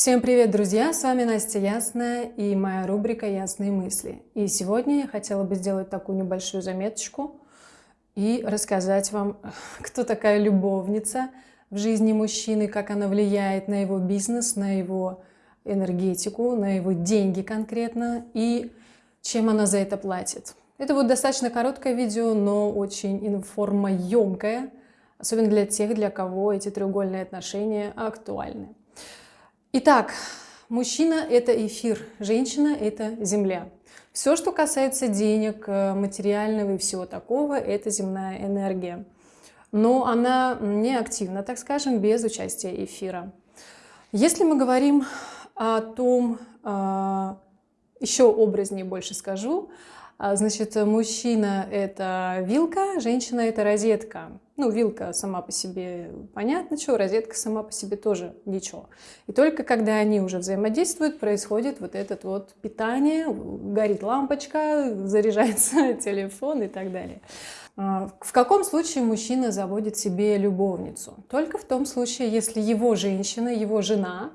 Всем привет, друзья! С вами Настя Ясная и моя рубрика «Ясные мысли». И сегодня я хотела бы сделать такую небольшую заметочку и рассказать вам, кто такая любовница в жизни мужчины, как она влияет на его бизнес, на его энергетику, на его деньги конкретно и чем она за это платит. Это будет достаточно короткое видео, но очень информоемкое, особенно для тех, для кого эти треугольные отношения актуальны. Итак, мужчина – это эфир, женщина – это земля. Все, что касается денег, э, материального и всего такого, это земная энергия. Но она не активна, так скажем, без участия эфира. Если мы говорим о том, э, еще образнее больше скажу, а, значит, мужчина – это вилка, женщина – это розетка. Ну, вилка сама по себе понятно, что, розетка сама по себе тоже ничего. И только когда они уже взаимодействуют, происходит вот это вот питание, горит лампочка, заряжается телефон и так далее. А, в каком случае мужчина заводит себе любовницу? Только в том случае, если его женщина, его жена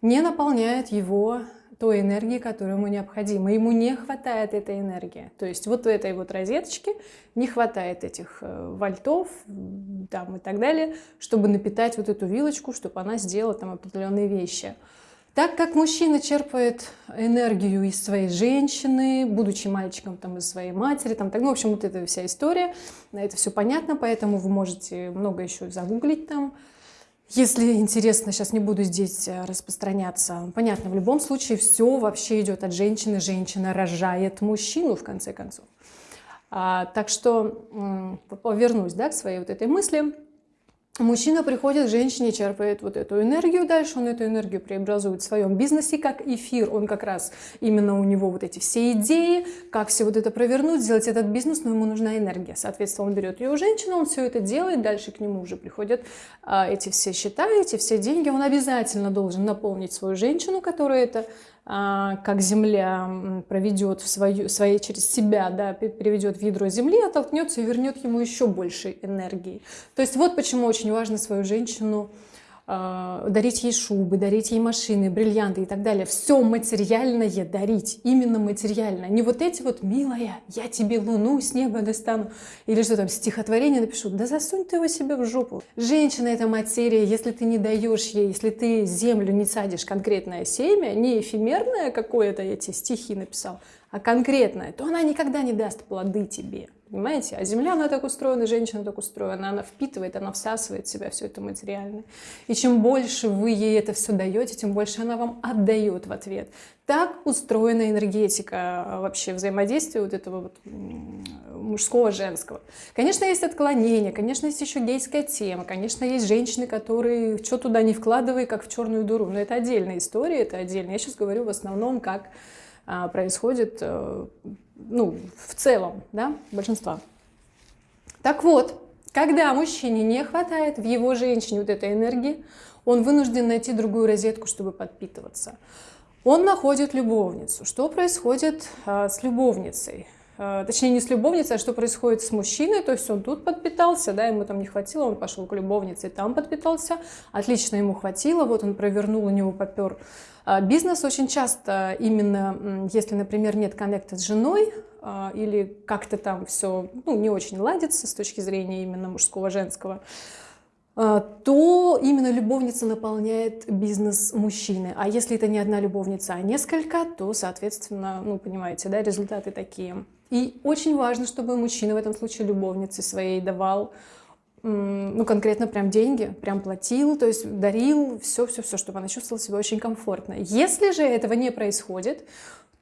не наполняет его той энергии, которая ему необходима. Ему не хватает этой энергии. То есть вот в этой вот розеточке не хватает этих э, вольтов там, и так далее, чтобы напитать вот эту вилочку, чтобы она сделала там определенные вещи. Так как мужчина черпает энергию из своей женщины, будучи мальчиком там, из своей матери, там, так, ну, в общем, вот эта вся история, это все понятно, поэтому вы можете много еще загуглить там, если интересно, сейчас не буду здесь э, распространяться. Понятно, в любом случае все вообще идет от женщины. Женщина рожает мужчину, в конце концов. А, так что повернусь да, к своей вот этой мысли. Мужчина приходит к женщине, черпает вот эту энергию, дальше он эту энергию преобразует в своем бизнесе как эфир. Он как раз, именно у него вот эти все идеи, как все вот это провернуть, сделать этот бизнес, но ему нужна энергия. Соответственно, он берет ее у женщины, он все это делает, дальше к нему уже приходят а, эти все счета, эти все деньги. Он обязательно должен наполнить свою женщину, которая это как Земля проведет в свою, своей через себя, да, переведет в ядро Земли, оттолкнется и вернет ему еще больше энергии. То есть вот почему очень важно свою женщину а, дарить ей шубы, дарить ей машины, бриллианты и так далее. Все материальное дарить, именно материально. Не вот эти вот «милая, я тебе луну с неба достану» или что там, стихотворение напишу. Да засунь ты его себе в жопу. Женщина — это материя, если ты не даешь ей, если ты землю не садишь конкретное семя, не эфемерное какое-то эти стихи написал, а конкретное, то она никогда не даст плоды тебе понимаете? А Земля, она так устроена, женщина так устроена, она впитывает, она всасывает в себя все это материальное. И чем больше вы ей это все даете, тем больше она вам отдает в ответ. Так устроена энергетика а, вообще взаимодействия вот этого вот мужского, женского. Конечно, есть отклонения, конечно, есть еще гейская тема, конечно, есть женщины, которые что туда не вкладывай, как в черную дуру. Но это отдельная история, это отдельно. Я сейчас говорю в основном, как происходит э, ну, в целом, да, большинства. Так вот, когда мужчине не хватает в его женщине вот этой энергии, он вынужден найти другую розетку, чтобы подпитываться. Он находит любовницу. Что происходит э, с любовницей? Э, точнее, не с любовницей, а что происходит с мужчиной. То есть он тут подпитался, да, ему там не хватило, он пошел к любовнице, там подпитался. Отлично ему хватило, вот он провернул, у него попер а, бизнес очень часто именно, если, например, нет коннекта с женой, а, или как-то там все ну, не очень ладится с точки зрения именно мужского, женского, а, то именно любовница наполняет бизнес мужчины. А если это не одна любовница, а несколько, то, соответственно, ну, понимаете, да, результаты такие. И очень важно, чтобы мужчина в этом случае любовнице своей давал ну, конкретно прям деньги, прям платил, то есть дарил, все-все-все, чтобы она чувствовала себя очень комфортно. Если же этого не происходит,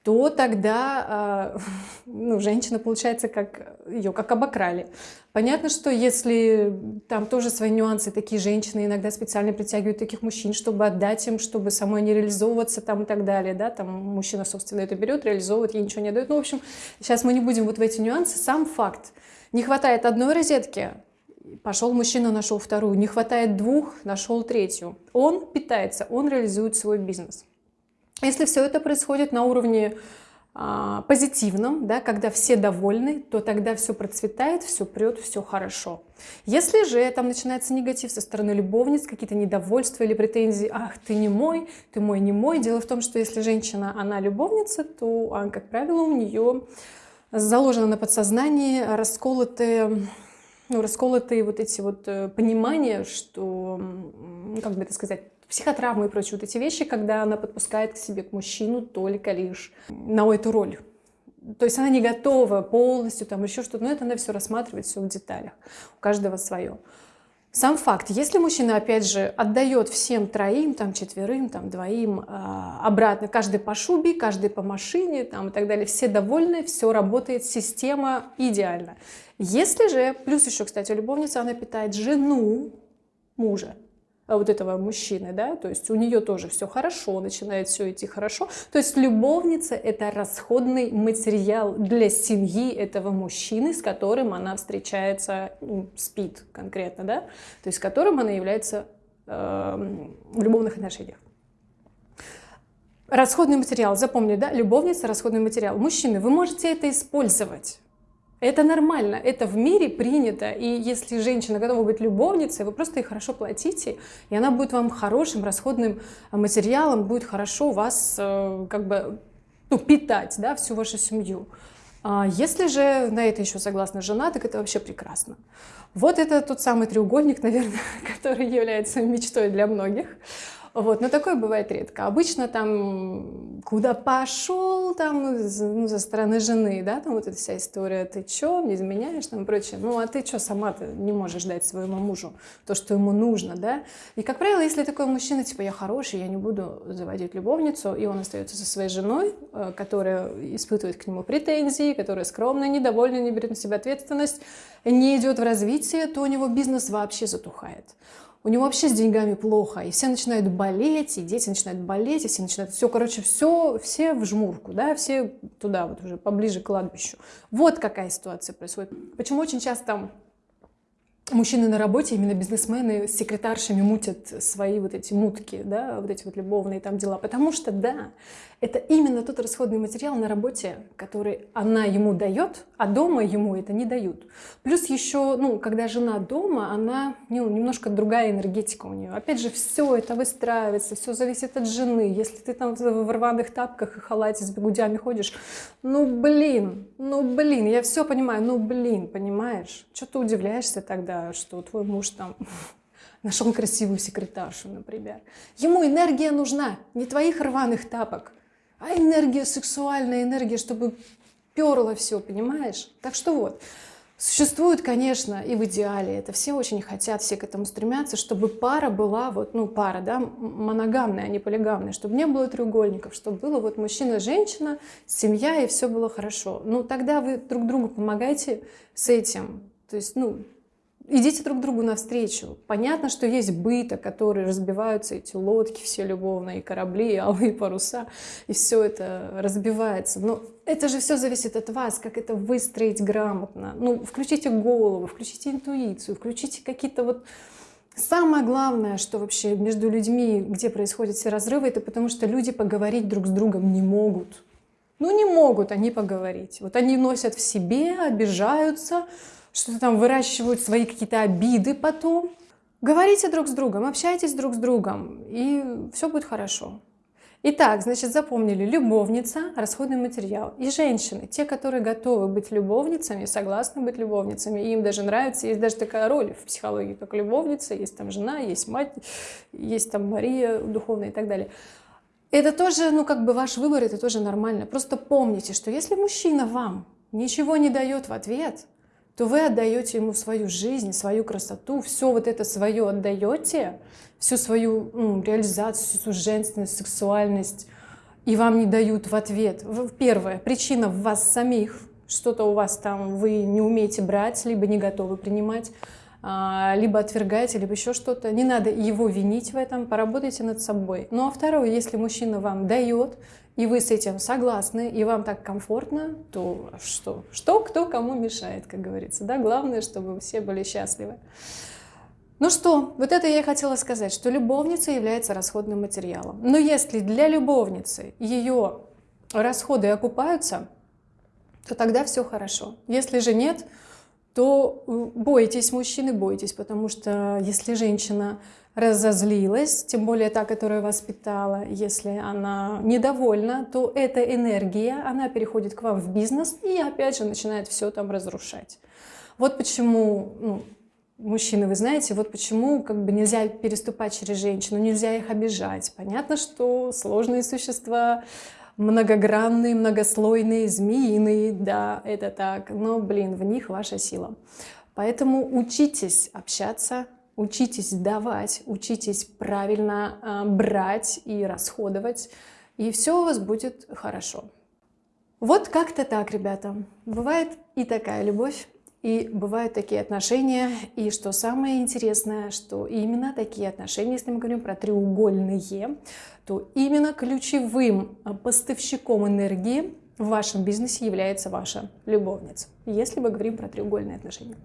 то тогда э, ну, женщина, получается, как ее как обокрали. Понятно, что если там тоже свои нюансы, такие женщины иногда специально притягивают таких мужчин, чтобы отдать им, чтобы самой не реализовываться там и так далее, да, там мужчина, собственно, это берет, реализовывает, ей ничего не дает. Ну, в общем, сейчас мы не будем вот в эти нюансы. Сам факт. Не хватает одной розетки, Пошел мужчина, нашел вторую. Не хватает двух, нашел третью. Он питается, он реализует свой бизнес. Если все это происходит на уровне а, позитивном, да, когда все довольны, то тогда все процветает, все прет, все хорошо. Если же там начинается негатив со стороны любовниц, какие-то недовольства или претензии, ах, ты не мой, ты мой не мой. Дело в том, что если женщина, она любовница, то, а, как правило, у нее заложено на подсознании расколотые ну, расколотые вот эти вот э, понимания, что, как бы это сказать, психотравмы и прочие вот эти вещи, когда она подпускает к себе к мужчину только лишь на эту роль. То есть она не готова полностью, там еще что-то, но это она все рассматривает, все в деталях. У каждого свое. Сам факт, если мужчина, опять же, отдает всем троим, там, четверым, там, двоим э, обратно, каждый по шубе, каждый по машине там, и так далее, все довольны, все работает, система идеальна. Если же, плюс еще, кстати, любовница, она питает жену мужа, вот этого мужчины, да, то есть у нее тоже все хорошо, начинает все идти хорошо. То есть любовница – это расходный материал для семьи этого мужчины, с которым она встречается, ну, спит конкретно, да, то есть с которым она является э, в любовных отношениях. Расходный материал, запомни, да, любовница – расходный материал. Мужчины, вы можете это использовать. Это нормально, это в мире принято. И если женщина готова быть любовницей, вы просто ей хорошо платите, и она будет вам хорошим расходным материалом, будет хорошо вас э, как бы ну, питать, да, всю вашу семью. А если же на это еще согласна жена, так это вообще прекрасно. Вот это тот самый треугольник, наверное, который является мечтой для многих. Вот, но такое бывает редко. Обычно там куда пошел, там, ну, за стороны жены, да, там вот эта вся история, ты чё, не изменяешь, там и прочее. Ну, а ты что, сама-то не можешь дать своему мужу то, что ему нужно, да? И, как правило, если такой мужчина, типа, я хороший, я не буду заводить любовницу, и он остается со своей женой, э, которая испытывает к нему претензии, которая скромная, недовольна, не берет на себя ответственность, не идет в развитие, то у него бизнес вообще затухает у него вообще с деньгами плохо, и все начинают болеть, и дети начинают болеть, и все начинают, все, короче, все, все в жмурку, да, все туда вот уже поближе к кладбищу. Вот какая ситуация происходит. Почему очень часто мужчины на работе, именно бизнесмены с секретаршами мутят свои вот эти мутки, да, вот эти вот любовные там дела, потому что, да, это именно тот расходный материал на работе, который она ему дает, а дома ему это не дают. Плюс еще, ну, когда жена дома, она, ну, немножко другая энергетика у нее. Опять же, все это выстраивается, все зависит от жены. Если ты там в рваных тапках и халате с бегудями ходишь, ну, блин, ну, блин, я все понимаю, ну, блин, понимаешь? Что ты удивляешься тогда, что твой муж там нашел красивую секретаршу, например. Ему энергия нужна, не твоих рваных тапок а энергия, сексуальная энергия, чтобы перло все, понимаешь? Так что вот, существует, конечно, и в идеале, это все очень хотят, все к этому стремятся, чтобы пара была, вот, ну, пара, да, моногамная, а не полигамная, чтобы не было треугольников, чтобы было вот мужчина, женщина, семья, и все было хорошо. Ну, тогда вы друг другу помогаете с этим. То есть, ну, идите друг другу навстречу. Понятно, что есть быта, которые разбиваются, эти лодки все любовные, корабли, алые паруса, и все это разбивается. Но это же все зависит от вас, как это выстроить грамотно. Ну, включите голову, включите интуицию, включите какие-то вот... Самое главное, что вообще между людьми, где происходят все разрывы, это потому что люди поговорить друг с другом не могут. Ну, не могут они поговорить. Вот они носят в себе, обижаются, что-то там выращивают свои какие-то обиды потом. Говорите друг с другом, общайтесь друг с другом, и все будет хорошо. Итак, значит, запомнили, любовница, расходный материал. И женщины, те, которые готовы быть любовницами, согласны быть любовницами, им даже нравится, есть даже такая роль в психологии, как любовница, есть там жена, есть мать, есть там Мария духовная и так далее. Это тоже, ну, как бы ваш выбор, это тоже нормально. Просто помните, что если мужчина вам ничего не дает в ответ, то вы отдаете ему свою жизнь, свою красоту, все вот это свое отдаете, всю свою ну, реализацию, всю женственность, сексуальность, и вам не дают в ответ. Первое, причина в вас самих, что-то у вас там вы не умеете брать, либо не готовы принимать, а, либо отвергаете, либо еще что-то. Не надо его винить в этом, поработайте над собой. Ну а второе, если мужчина вам дает, и вы с этим согласны, и вам так комфортно, то что? Что, кто кому мешает, как говорится. Да? Главное, чтобы все были счастливы. Ну что, вот это я и хотела сказать, что любовница является расходным материалом. Но если для любовницы ее расходы окупаются, то тогда все хорошо. Если же нет, то бойтесь мужчины, бойтесь, потому что если женщина разозлилась, тем более та, которая воспитала, если она недовольна, то эта энергия, она переходит к вам в бизнес и опять же начинает все там разрушать. Вот почему, ну, мужчины, вы знаете, вот почему как бы нельзя переступать через женщину, нельзя их обижать. Понятно, что сложные существа, многогранные, многослойные, змеиные, да, это так, но, блин, в них ваша сила. Поэтому учитесь общаться Учитесь давать, учитесь правильно э, брать и расходовать, и все у вас будет хорошо. Вот как-то так, ребята. Бывает и такая любовь, и бывают такие отношения, и что самое интересное, что именно такие отношения, если мы говорим про треугольные, то именно ключевым поставщиком энергии в вашем бизнесе является ваша любовница, если мы говорим про треугольные отношения.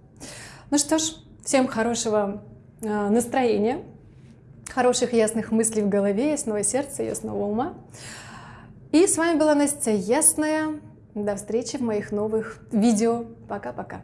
Ну что ж, всем хорошего а, настроения, хороших ясных мыслей в голове, ясного сердца, ясного ума. И с вами была Настя Ясная. До встречи в моих новых видео. Пока-пока.